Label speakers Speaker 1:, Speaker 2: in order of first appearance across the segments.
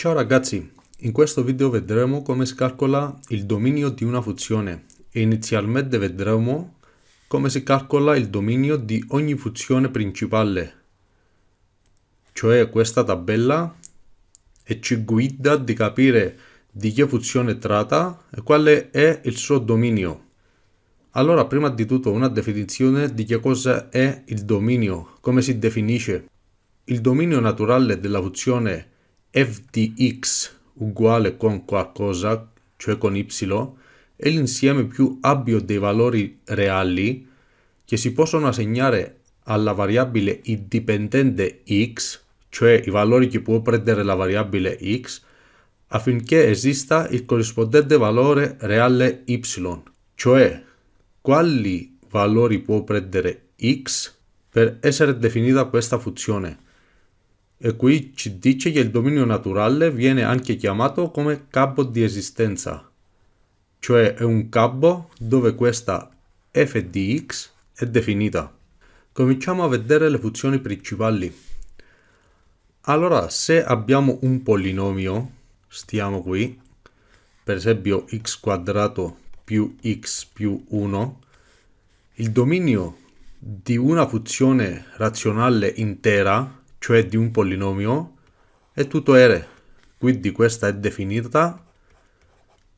Speaker 1: Ciao ragazzi, in questo video vedremo come si calcola il dominio di una funzione e inizialmente vedremo come si calcola il dominio di ogni funzione principale, cioè questa tabella e ci guida di capire di che funzione tratta e quale è il suo dominio. Allora, prima di tutto una definizione di che cosa è il dominio, come si definisce. Il dominio naturale della funzione f di x uguale con qualcosa, cioè con y, è l'insieme più ampio dei valori reali che si possono assegnare alla variabile indipendente x, cioè i valori che può prendere la variabile x, affinché esista il corrispondente valore reale y, cioè quali valori può prendere x per essere definita questa funzione e qui ci dice che il dominio naturale viene anche chiamato come capo di esistenza, cioè è un capo dove questa f di x è definita. Cominciamo a vedere le funzioni principali. Allora, se abbiamo un polinomio, stiamo qui, per esempio x quadrato più x più 1, il dominio di una funzione razionale intera cioè di un polinomio, è tutto R. Quindi questa è definita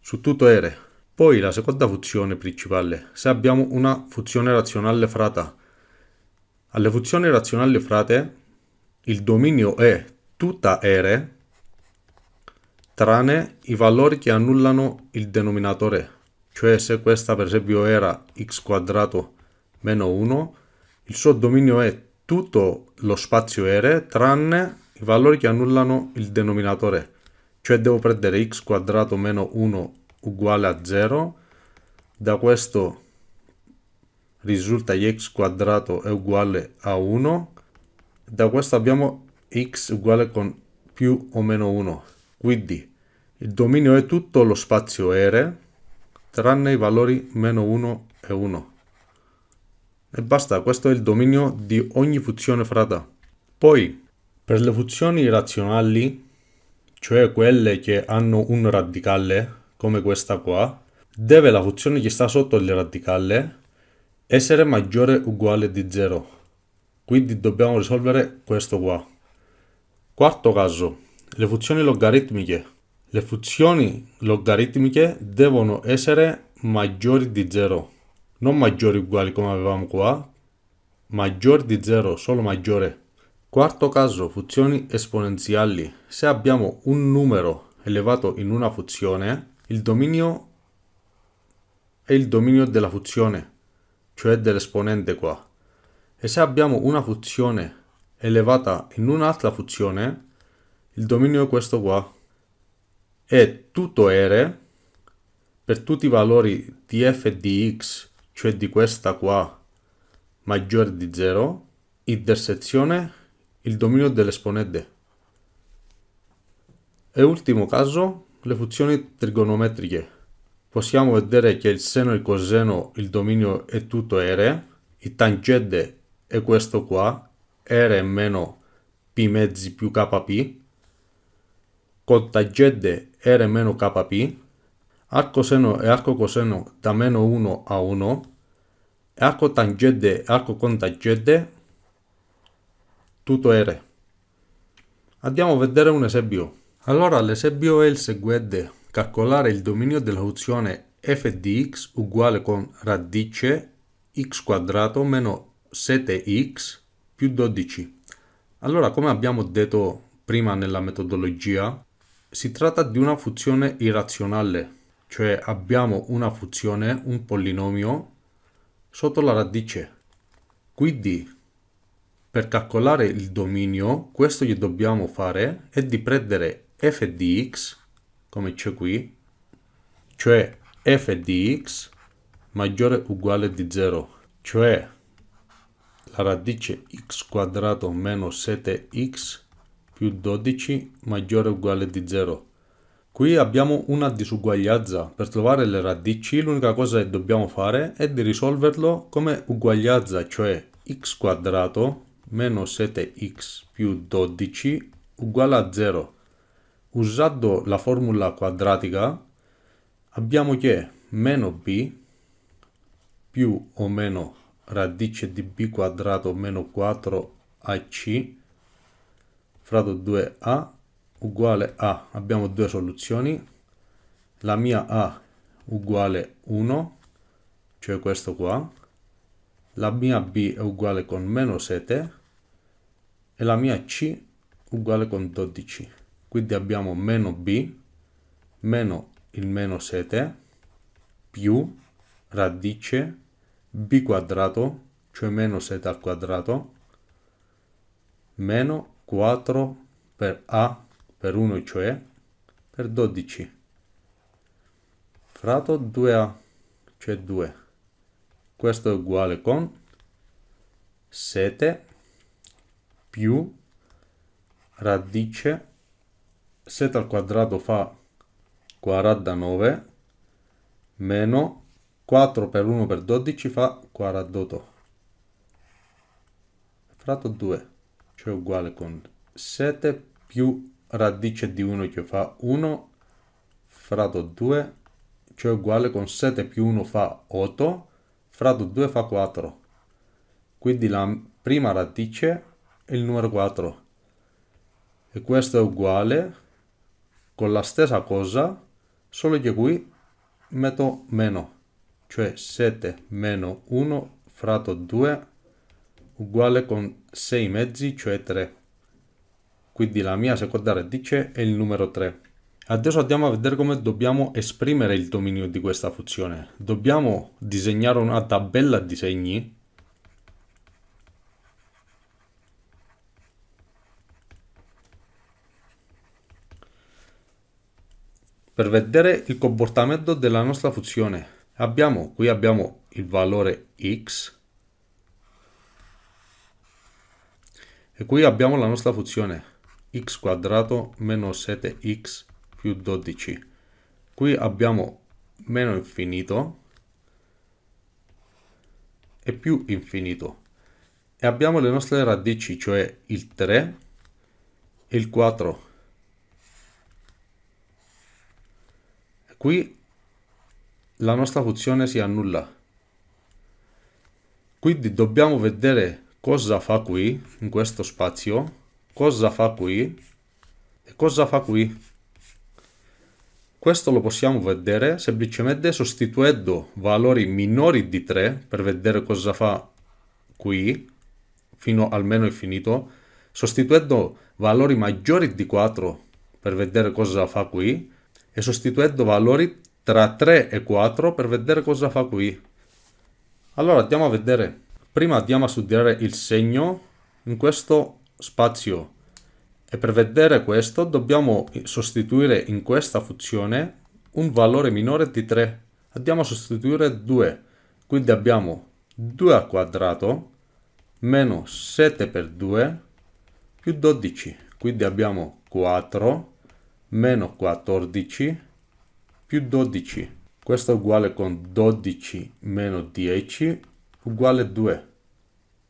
Speaker 1: su tutto R. Poi la seconda funzione principale, se abbiamo una funzione razionale frata. Alle funzioni razionali frate il dominio è tutta R tranne i valori che annullano il denominatore. Cioè se questa per esempio era x quadrato meno 1, il suo dominio è tutto lo spazio R tranne i valori che annullano il denominatore. Cioè devo prendere x quadrato meno 1 uguale a 0. Da questo risulta che x quadrato è uguale a 1. Da questo abbiamo x uguale con più o meno 1. Quindi il dominio è tutto lo spazio R tranne i valori meno 1 e 1. E basta, questo è il dominio di ogni funzione frata. Poi, per le funzioni razionali, cioè quelle che hanno un radicale, come questa qua, deve la funzione che sta sotto il radicale essere maggiore o uguale di 0. Quindi dobbiamo risolvere questo qua. Quarto caso, le funzioni logaritmiche. Le funzioni logaritmiche devono essere maggiori di 0 non maggiori uguali come avevamo qua, maggiore di 0, solo maggiore. Quarto caso, funzioni esponenziali. Se abbiamo un numero elevato in una funzione, il dominio è il dominio della funzione, cioè dell'esponente qua. E se abbiamo una funzione elevata in un'altra funzione, il dominio è questo qua. E tutto R per tutti i valori di f di x cioè di questa qua maggiore di 0, intersezione il dominio dell'esponente. E ultimo caso, le funzioni trigonometriche. Possiamo vedere che il seno e il coseno, il dominio è tutto R, il tangente è questo qua, R meno P mezzi più KP, tangente R meno KP, arco seno e arco coseno da meno 1 a 1, arco tangente e arco contangente, tutto R. Andiamo a vedere un esempio. Allora l'esempio è il seguente. Calcolare il dominio della funzione f di x uguale con radice x quadrato meno 7x più 12. Allora, come abbiamo detto prima nella metodologia, si tratta di una funzione irrazionale, cioè abbiamo una funzione, un polinomio sotto la radice. Quindi, per calcolare il dominio, questo che dobbiamo fare è di prendere f di x, come c'è qui, cioè f di x maggiore o uguale di 0, cioè la radice x quadrato meno 7x più 12 maggiore o uguale di 0. Qui abbiamo una disuguaglianza. Per trovare le radici l'unica cosa che dobbiamo fare è di risolverlo come uguaglianza, cioè x quadrato meno 7x più 12 uguale a 0. usando la formula quadratica abbiamo che meno b più o meno radice di b quadrato meno 4ac fratto 2a uguale a, abbiamo due soluzioni, la mia a uguale 1, cioè questo qua, la mia b è uguale con meno 7 e la mia c uguale con 12. Quindi abbiamo meno b meno il meno 7 più radice b quadrato, cioè meno 7 al quadrato, meno 4 per a per 1 cioè per 12 fratto 2a cioè 2 questo è uguale con 7 più radice. 7 al quadrato fa 49 meno 4 per 1 per 12 fa 48 fratto 2 cioè uguale con 7 più radice di 1 che fa 1 fratto 2 cioè uguale con 7 più 1 fa 8 fratto 2 fa 4 quindi la prima radice è il numero 4 e questo è uguale con la stessa cosa solo che qui metto meno cioè 7 meno 1 fratto 2 uguale con 6 mezzi cioè 3 quindi la mia seconda radice è il numero 3. Adesso andiamo a vedere come dobbiamo esprimere il dominio di questa funzione. Dobbiamo disegnare una tabella di segni per vedere il comportamento della nostra funzione. Abbiamo, qui abbiamo il valore x e qui abbiamo la nostra funzione x quadrato meno 7x più 12. Qui abbiamo meno infinito e più infinito. E abbiamo le nostre radici, cioè il 3 e il 4. E qui la nostra funzione si annulla. Quindi dobbiamo vedere cosa fa qui, in questo spazio, cosa fa qui e cosa fa qui. Questo lo possiamo vedere semplicemente sostituendo valori minori di 3 per vedere cosa fa qui fino almeno infinito, sostituendo valori maggiori di 4 per vedere cosa fa qui e sostituendo valori tra 3 e 4 per vedere cosa fa qui. Allora andiamo a vedere. Prima andiamo a studiare il segno in questo spazio e per vedere questo dobbiamo sostituire in questa funzione un valore minore di 3. Andiamo a sostituire 2, quindi abbiamo 2 al quadrato meno 7 per 2 più 12, quindi abbiamo 4 meno 14 più 12. Questo è uguale con 12 meno 10 uguale 2,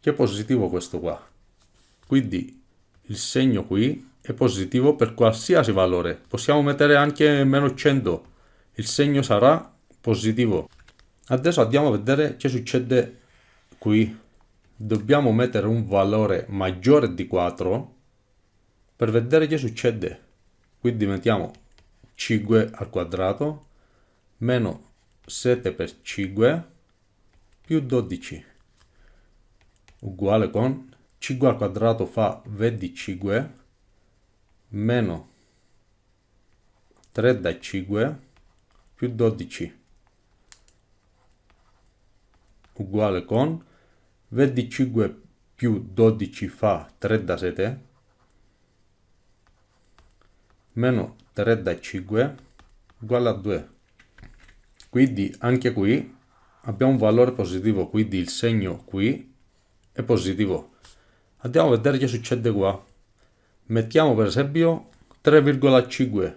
Speaker 1: che è positivo questo qua. Quindi il segno qui è positivo per qualsiasi valore. Possiamo mettere anche meno 100. Il segno sarà positivo. Adesso andiamo a vedere che succede qui. Dobbiamo mettere un valore maggiore di 4 per vedere che succede. Quindi mettiamo 5 al quadrato meno 7 per 5 più 12 uguale con 5 al quadrato fa 25 meno 3 da 5 più 12 uguale con 25 più 12 fa 3 da 7 meno 3 da 5 uguale a 2 quindi anche qui abbiamo un valore positivo quindi il segno qui è positivo Andiamo a vedere che succede qua. Mettiamo per esempio 3,5.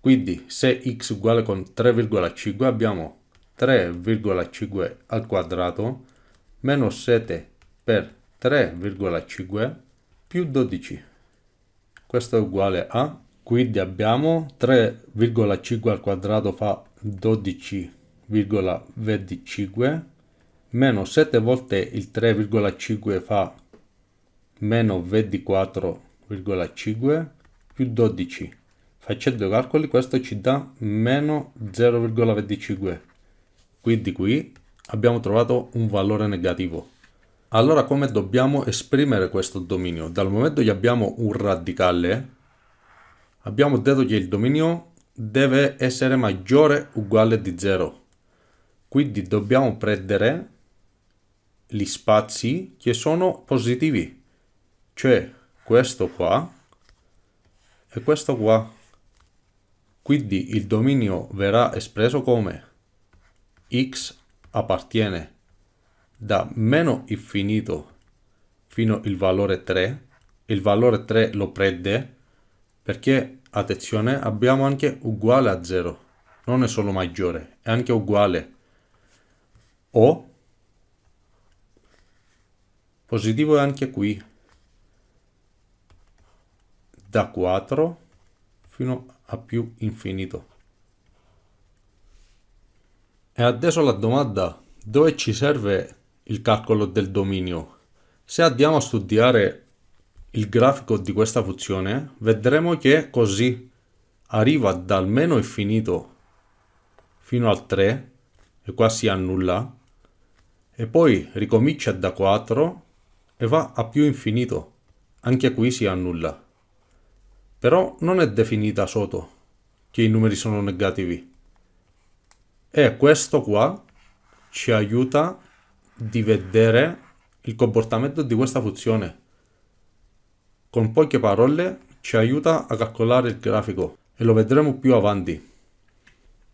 Speaker 1: Quindi se x uguale con 3,5 abbiamo 3,5 al quadrato meno 7 per 3,5 più 12. Questo è uguale a Quindi abbiamo 3,5 al quadrato fa 12,25 meno 7 volte il 3,5 fa meno 24,5 più 12 facendo i calcoli questo ci dà meno 0,25 quindi qui abbiamo trovato un valore negativo. Allora come dobbiamo esprimere questo dominio? Dal momento che abbiamo un radicale abbiamo detto che il dominio deve essere maggiore o uguale di 0 quindi dobbiamo prendere gli spazi che sono positivi cioè questo qua e questo qua. Quindi il dominio verrà espresso come x appartiene da meno infinito fino al valore 3 il valore 3 lo prende perché attenzione abbiamo anche uguale a 0 non è solo maggiore è anche uguale. O positivo è anche qui da 4 fino a più infinito. E adesso la domanda dove ci serve il calcolo del dominio? Se andiamo a studiare il grafico di questa funzione vedremo che così arriva dal meno infinito fino al 3 e qua si annulla e poi ricomincia da 4 e va a più infinito. Anche qui si annulla però non è definita sotto che i numeri sono negativi e questo qua ci aiuta di vedere il comportamento di questa funzione con poche parole ci aiuta a calcolare il grafico e lo vedremo più avanti.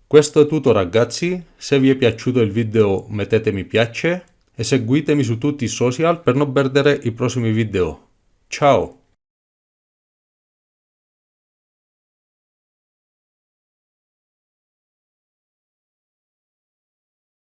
Speaker 1: Questo è tutto ragazzi, se vi è piaciuto il video mettete mi piace e seguitemi su tutti i social per non perdere i prossimi video. Ciao!